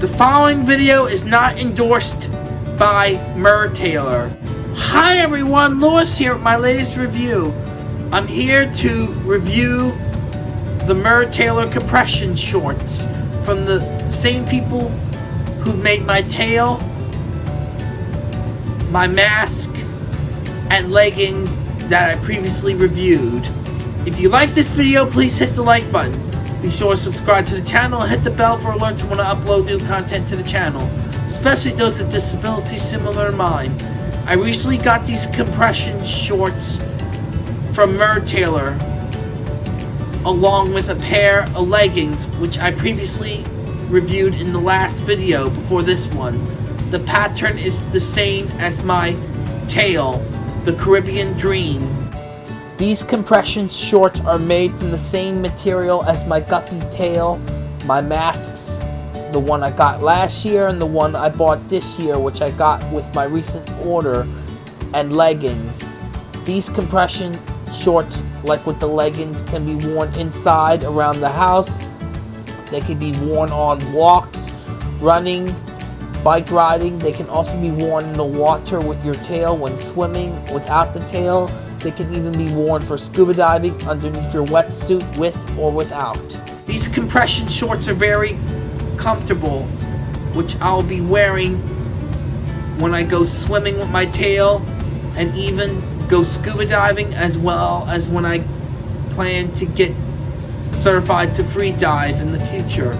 The following video is not endorsed by Mertailor. Hi everyone, Lewis here with my latest review. I'm here to review the Mertailor compression shorts from the same people who made my tail, my mask, and leggings that I previously reviewed. If you like this video, please hit the like button. Be sure to subscribe to the channel and hit the bell for alerts when I upload new content to the channel, especially those with disabilities similar to mine. I recently got these compression shorts from Mertailor, along with a pair of leggings, which I previously reviewed in the last video before this one. The pattern is the same as my tail, the Caribbean Dream. These compression shorts are made from the same material as my guppy tail, my masks, the one I got last year and the one I bought this year which I got with my recent order, and leggings. These compression shorts, like with the leggings, can be worn inside around the house. They can be worn on walks, running, bike riding. They can also be worn in the water with your tail when swimming without the tail they can even be worn for scuba diving underneath your wetsuit with or without. These compression shorts are very comfortable, which I'll be wearing when I go swimming with my tail and even go scuba diving as well as when I plan to get certified to free dive in the future.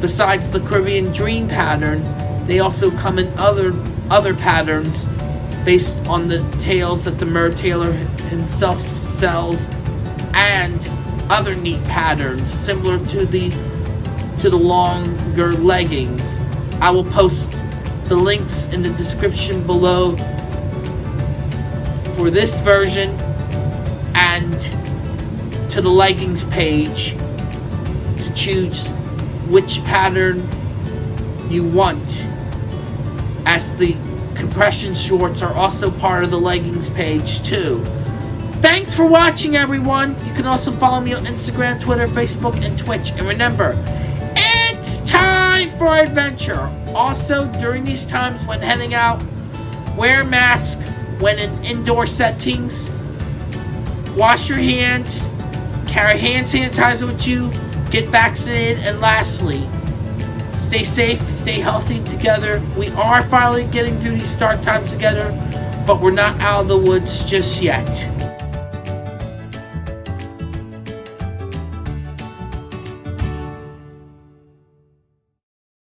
Besides the Caribbean Dream pattern, they also come in other other patterns based on the tails that the Mertailor himself sells and other neat patterns similar to the to the longer leggings. I will post the links in the description below for this version and to the leggings page to choose which pattern you want as the compression shorts are also part of the leggings page too. Thanks for watching everyone. You can also follow me on Instagram, Twitter, Facebook, and Twitch. And remember, it's time for adventure. Also, during these times when heading out, wear a mask when in indoor settings. Wash your hands. Carry hand sanitizer with you. Get vaccinated. And lastly, Stay safe, stay healthy together. We are finally getting through these dark times together, but we're not out of the woods just yet.